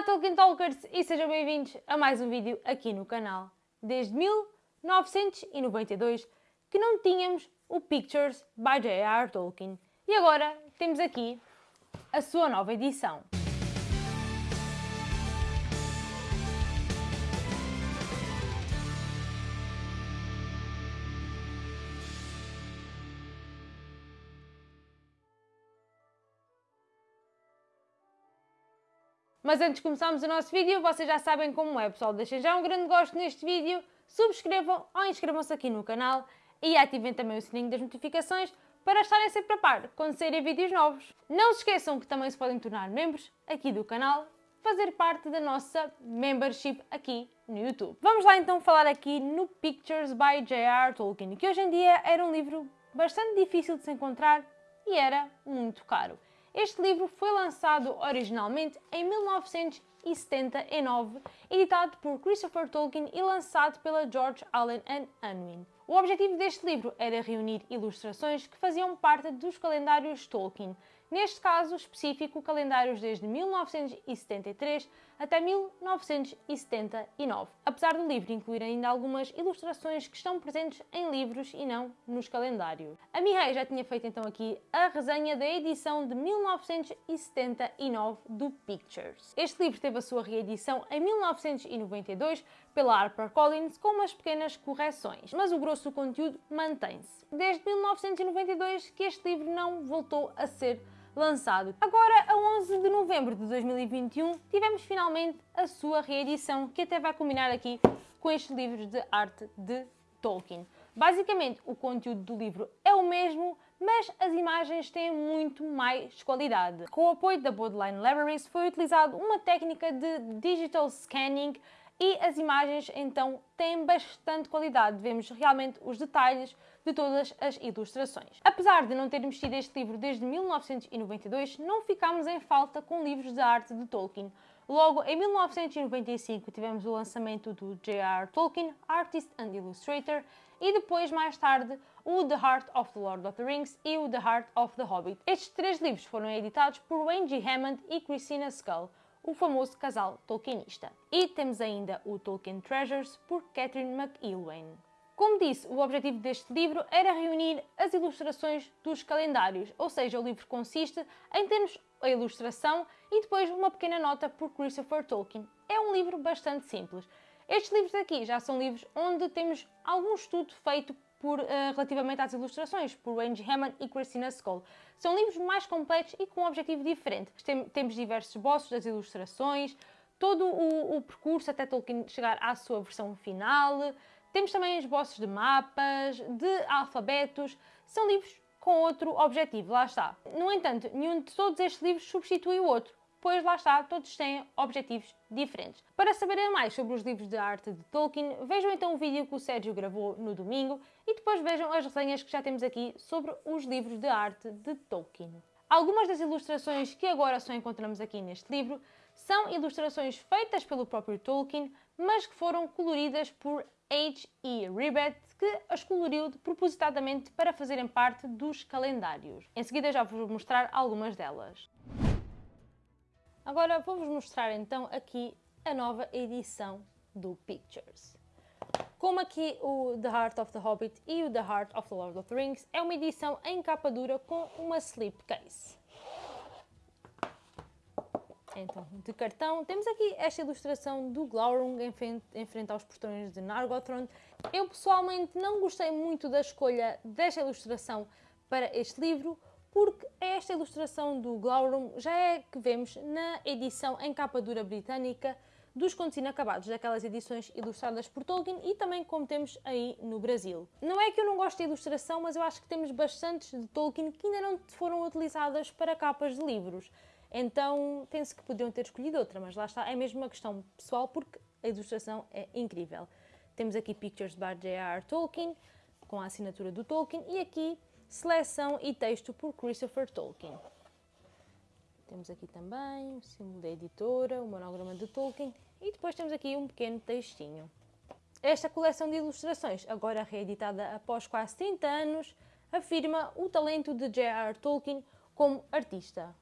Olá Tolkien Talkers e sejam bem-vindos a mais um vídeo aqui no canal. Desde 1992 que não tínhamos o Pictures by J.R.R. Tolkien e agora temos aqui a sua nova edição. Mas antes de começarmos o nosso vídeo, vocês já sabem como é, pessoal. Deixem já um grande gosto neste vídeo, subscrevam ou inscrevam-se aqui no canal e ativem também o sininho das notificações para estarem sempre a par quando saírem vídeos novos. Não se esqueçam que também se podem tornar membros aqui do canal, fazer parte da nossa membership aqui no YouTube. Vamos lá então falar aqui no Pictures by J.R. Tolkien, que hoje em dia era um livro bastante difícil de se encontrar e era muito caro. Este livro foi lançado originalmente em 1979, editado por Christopher Tolkien e lançado pela George Allen and Unwin. O objetivo deste livro era reunir ilustrações que faziam parte dos calendários Tolkien, neste caso específico calendários desde 1973 até 1979, apesar do livro incluir ainda algumas ilustrações que estão presentes em livros e não nos calendários. A Mihai já tinha feito então aqui a resenha da edição de 1979 do Pictures. Este livro teve a sua reedição em 1992 pela HarperCollins com umas pequenas correções, mas o grosso do conteúdo mantém-se. Desde 1992 que este livro não voltou a ser lançado. Agora, a 11 de novembro de 2021, tivemos finalmente a sua reedição, que até vai combinar aqui com estes livros de arte de Tolkien. Basicamente, o conteúdo do livro é o mesmo, mas as imagens têm muito mais qualidade. Com o apoio da Borderline Libraries, foi utilizado uma técnica de digital scanning e as imagens então têm bastante qualidade. Vemos realmente os detalhes de todas as ilustrações. Apesar de não termos tido este livro desde 1992, não ficámos em falta com livros de arte de Tolkien. Logo, em 1995, tivemos o lançamento do J.R. Tolkien, Artist and Illustrator, e depois, mais tarde, o The Heart of the Lord of the Rings e o The Heart of the Hobbit. Estes três livros foram editados por Wayne G. Hammond e Christina Skull o famoso casal tolkienista. E temos ainda o Tolkien Treasures por Catherine McElwain. Como disse, o objetivo deste livro era reunir as ilustrações dos calendários, ou seja, o livro consiste em termos a ilustração e depois uma pequena nota por Christopher Tolkien. É um livro bastante simples. Estes livros aqui já são livros onde temos algum estudo feito por, uh, relativamente às ilustrações, por Angie Hammond e Christina Skoll. São livros mais completos e com um objetivo diferente. Tem, temos diversos esboços das ilustrações, todo o, o, percurso até Tolkien chegar à sua versão final. Temos também esboços de mapas, de alfabetos. São livros com outro objetivo, lá está. No entanto, nenhum de todos estes livros substitui o outro pois lá está, todos têm objetivos diferentes. Para saberem mais sobre os livros de arte de Tolkien, vejam então o vídeo que o Sérgio gravou no domingo e depois vejam as resenhas que já temos aqui sobre os livros de arte de Tolkien. Algumas das ilustrações que agora só encontramos aqui neste livro são ilustrações feitas pelo próprio Tolkien, mas que foram coloridas por H.E. Ribbett, que as coloriu propositadamente para fazerem parte dos calendários. Em seguida já vos vou mostrar algumas delas. Agora vou-vos mostrar então aqui a nova edição do Pictures. Como aqui o The Heart of the Hobbit e o The Heart of the Lord of the Rings, é uma edição em capa dura com uma slipcase. Então, de cartão, temos aqui esta ilustração do Glaurung em frente, em frente aos portões de Nargothrond. Eu pessoalmente não gostei muito da escolha desta ilustração para este livro, porque esta ilustração do Glaurum já é que vemos na edição em capa dura britânica dos Contos Inacabados, daquelas edições ilustradas por Tolkien e também como temos aí no Brasil. Não é que eu não gosto de ilustração, mas eu acho que temos bastantes de Tolkien que ainda não foram utilizadas para capas de livros. Então penso que poderiam ter escolhido outra, mas lá está, é mesmo uma questão pessoal porque a ilustração é incrível. Temos aqui Pictures by J.R. Tolkien, com a assinatura do Tolkien, e aqui Seleção e texto por Christopher Tolkien. Temos aqui também o símbolo da editora, o monograma de Tolkien e depois temos aqui um pequeno textinho. Esta coleção de ilustrações, agora reeditada após quase 30 anos, afirma o talento de J.R. Tolkien como artista.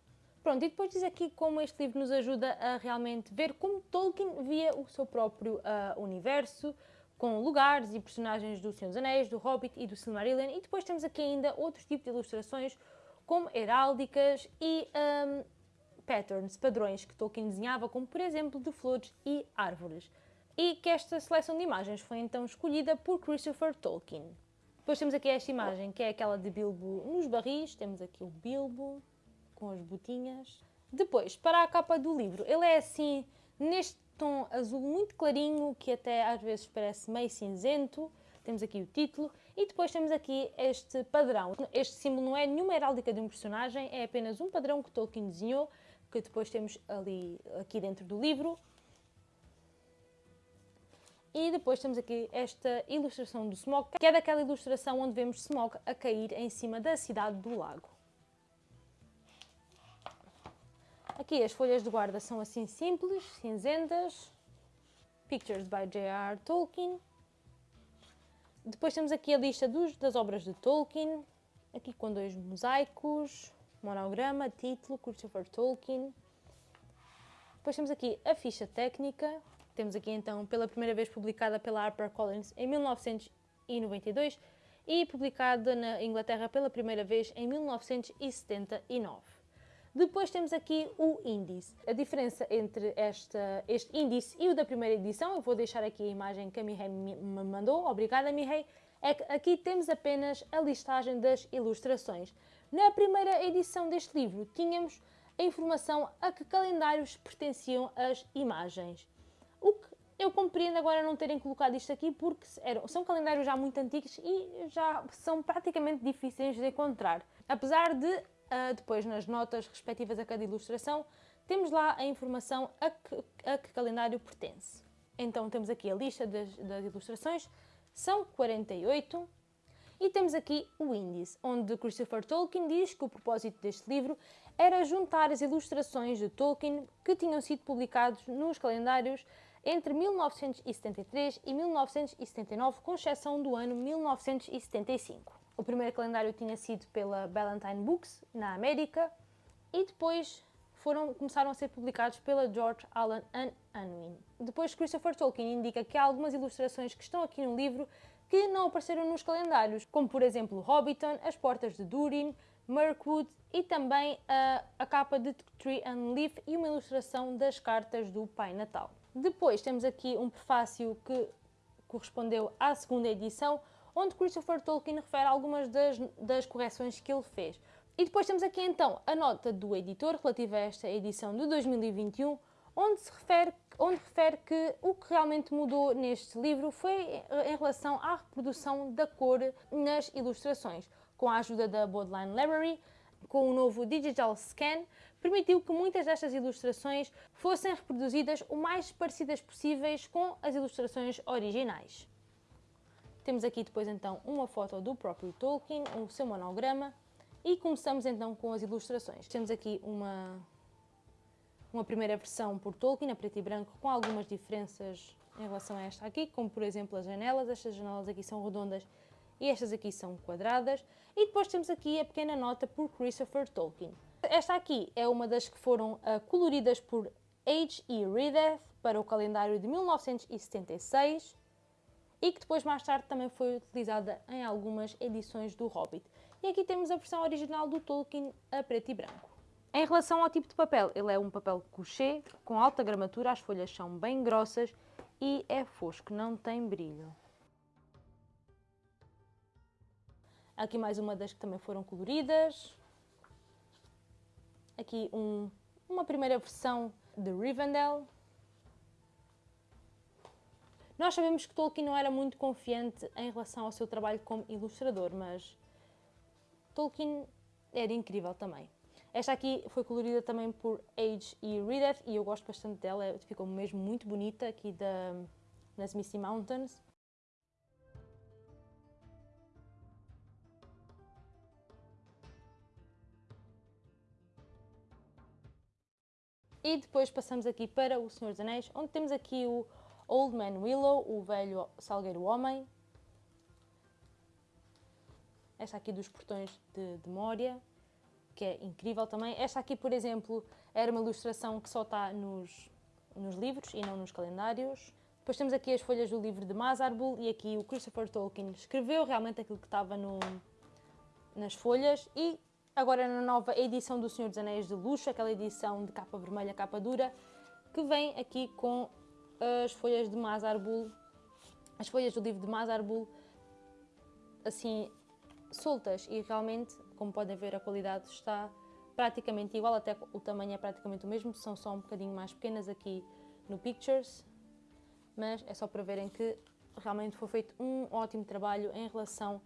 Pronto, e depois diz aqui como este livro nos ajuda a realmente ver como Tolkien via o seu próprio uh, universo, com lugares e personagens do Senhor dos Anéis, do Hobbit e do Silmarillion. E depois temos aqui ainda outros tipos de ilustrações, como heráldicas e um, patterns, padrões que Tolkien desenhava, como por exemplo de flores e árvores. E que esta seleção de imagens foi então escolhida por Christopher Tolkien. Depois temos aqui esta imagem, que é aquela de Bilbo nos barris. Temos aqui o Bilbo com as botinhas. Depois, para a capa do livro, ele é assim, neste tom azul muito clarinho, que até às vezes parece meio cinzento. Temos aqui o título e depois temos aqui este padrão. Este símbolo não é nenhuma heráldica de um personagem, é apenas um padrão que Tolkien desenhou, que depois temos ali, aqui dentro do livro. E depois temos aqui esta ilustração do Smog, que é daquela ilustração onde vemos Smog a cair em cima da cidade do lago. Aqui as folhas de guarda são assim simples, cinzentas. Pictures by J.R. Tolkien. Depois temos aqui a lista dos, das obras de Tolkien, aqui com dois mosaicos, monograma, título, Christopher Tolkien. Depois temos aqui a ficha técnica, temos aqui então pela primeira vez publicada pela HarperCollins em 1992 e publicada na Inglaterra pela primeira vez em 1979. Depois temos aqui o índice. A diferença entre esta, este índice e o da primeira edição, eu vou deixar aqui a imagem que a Mihei me mandou, obrigada Mihei, é que aqui temos apenas a listagem das ilustrações. Na primeira edição deste livro tínhamos a informação a que calendários pertenciam as imagens. O que eu compreendo agora não terem colocado isto aqui porque eram, são calendários já muito antigos e já são praticamente difíceis de encontrar. Apesar de depois, nas notas respectivas a cada ilustração, temos lá a informação a que, a que calendário pertence. Então, temos aqui a lista das, das ilustrações, são 48, e temos aqui o índice, onde Christopher Tolkien diz que o propósito deste livro era juntar as ilustrações de Tolkien que tinham sido publicados nos calendários entre 1973 e 1979, com exceção do ano 1975. O primeiro calendário tinha sido pela Ballantine Books, na América, e depois foram, começaram a ser publicados pela George Allen and Unwin. Depois Christopher Tolkien indica que há algumas ilustrações que estão aqui no livro que não apareceram nos calendários, como por exemplo Hobbiton, as portas de Durin, Mirkwood e também a, a capa de Tree and Leaf e uma ilustração das cartas do Pai Natal. Depois temos aqui um prefácio que correspondeu à segunda edição, onde Christopher Tolkien refere algumas das, das correções que ele fez. E depois temos aqui então a nota do editor relativa a esta edição de 2021, onde se refere, onde refere que o que realmente mudou neste livro foi em relação à reprodução da cor nas ilustrações. Com a ajuda da Bodleian Library, com o novo Digital Scan, permitiu que muitas destas ilustrações fossem reproduzidas o mais parecidas possíveis com as ilustrações originais. Temos aqui depois então uma foto do próprio Tolkien, o seu monograma e começamos então com as ilustrações. Temos aqui uma, uma primeira versão por Tolkien, a preto e branco, com algumas diferenças em relação a esta aqui, como por exemplo as janelas, estas janelas aqui são redondas e estas aqui são quadradas. E depois temos aqui a pequena nota por Christopher Tolkien. Esta aqui é uma das que foram uh, coloridas por H. E. Reedeth para o calendário de 1976 e que depois mais tarde também foi utilizada em algumas edições do Hobbit. E aqui temos a versão original do Tolkien a preto e branco. Em relação ao tipo de papel, ele é um papel couché com alta gramatura, as folhas são bem grossas e é fosco, não tem brilho. Aqui mais uma das que também foram coloridas. Aqui um, uma primeira versão de Rivendell, nós sabemos que Tolkien não era muito confiante em relação ao seu trabalho como ilustrador, mas Tolkien era incrível também. Esta aqui foi colorida também por Age e Reedeth e eu gosto bastante dela, ficou mesmo muito bonita aqui da, nas Misty Mountains. E depois passamos aqui para O Senhor dos Anéis, onde temos aqui o Old Man Willow, o velho salgueiro homem. Esta aqui dos portões de, de Moria, que é incrível também. Esta aqui, por exemplo, era uma ilustração que só está nos, nos livros e não nos calendários. Depois temos aqui as folhas do livro de Mazarbul e aqui o Christopher Tolkien escreveu realmente aquilo que estava no, nas folhas e agora na nova edição do Senhor dos Anéis de Luxo, aquela edição de capa vermelha, capa dura, que vem aqui com as folhas de Mazarbul, as folhas do livro de Mazarbul, assim, soltas. E realmente, como podem ver, a qualidade está praticamente igual, até o tamanho é praticamente o mesmo, são só um bocadinho mais pequenas aqui no Pictures, mas é só para verem que realmente foi feito um ótimo trabalho em relação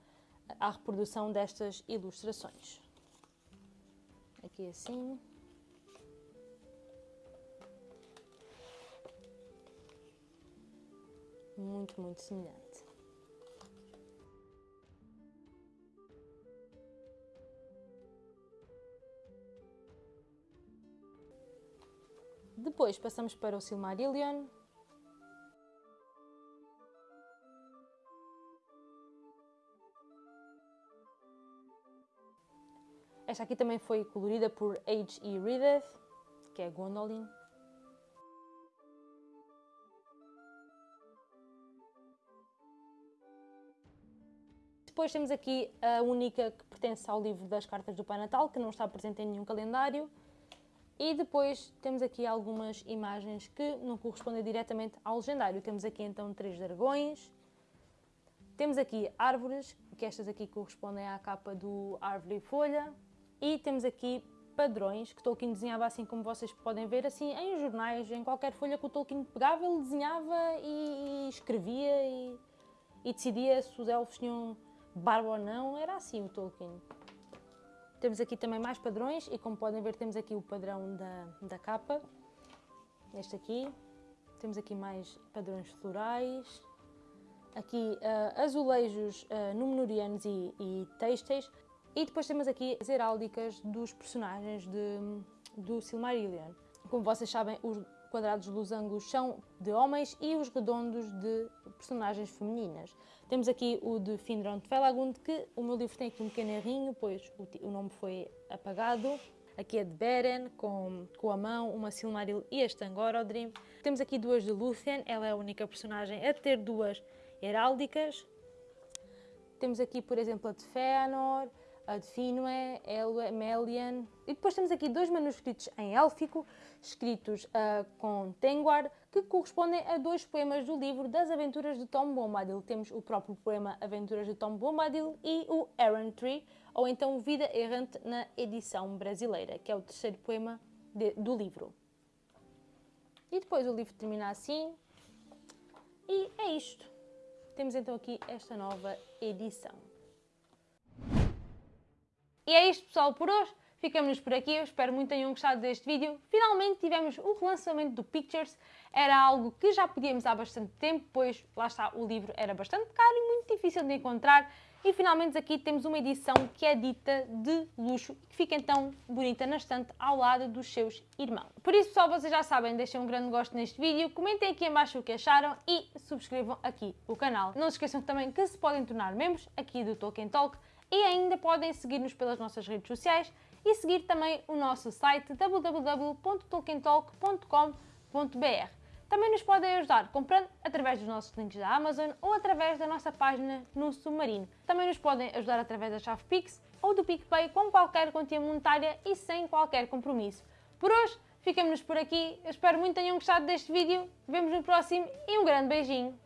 à reprodução destas ilustrações. Aqui assim. Muito, muito semelhante. Depois passamos para o Silmarillion, Esta aqui também foi colorida por H.E. Reedeth, que é Gondolin. Depois temos aqui a única que pertence ao livro das cartas do Pai Natal, que não está presente em nenhum calendário. E depois temos aqui algumas imagens que não correspondem diretamente ao legendário. Temos aqui então três dragões. Temos aqui árvores, que estas aqui correspondem à capa do Árvore e Folha. E temos aqui padrões que Tolkien desenhava assim como vocês podem ver, assim em jornais, em qualquer folha que o Tolkien pegava, ele desenhava e, escrevia e, e, decidia se os elfos tinham barba ou não, era assim o Tolkien. Temos aqui também mais padrões e como podem ver temos aqui o padrão da, da capa, este aqui. Temos aqui mais padrões florais, aqui uh, azulejos uh, e, e têxteis. E depois temos aqui as heráldicas dos personagens de, do Silmarillion. Como vocês sabem, os quadrados dos ângulos são de homens e os redondos de personagens femininas. Temos aqui o de Finron de Felagund, que o meu livro tem aqui um pequeno errinho, pois o, o nome foi apagado. Aqui é de Beren, com, com a mão, uma Silmaril e este Angorodrim. Temos aqui duas de Lúthien, ela é a única personagem a ter duas heráldicas. Temos aqui, por exemplo, a de Fëanor, a de Finwë, Elwë, Melian. E depois temos aqui dois manuscritos em élfico, escritos uh, com Tengwar, que correspondem a dois poemas do livro das Aventuras de Tom Bombadil. Temos o próprio poema Aventuras de Tom Bombadil e o Errantry, ou então Vida Errante na edição brasileira, que é o terceiro poema de, do livro. E depois o livro termina assim. E é isto. Temos então aqui esta nova edição. E é isto pessoal por hoje. Ficamos por aqui, eu espero muito que tenham gostado deste vídeo. Finalmente tivemos o relançamento do Pictures. Era algo que já podíamos há bastante tempo, pois lá está, o livro era bastante caro e muito difícil de encontrar. E finalmente aqui temos uma edição que é dita de luxo e que fica então bonita na estante ao lado dos seus irmãos. Por isso pessoal, vocês já sabem, deixem um grande gosto neste vídeo, comentem aqui em baixo o que acharam e subscrevam aqui o canal. Não se esqueçam também que se podem tornar membros aqui do Tolkien Talk e ainda podem seguir-nos pelas nossas redes sociais e seguir também o nosso site www.tolkientalk.com.br. Também nos podem ajudar comprando através dos nossos links da Amazon ou através da nossa página no Submarino. Também nos podem ajudar através da chave Pix ou do PicPay com qualquer quantia monetária e sem qualquer compromisso. Por hoje, ficamos por aqui. Eu espero muito tenham gostado deste vídeo. Vemos no próximo e um grande beijinho.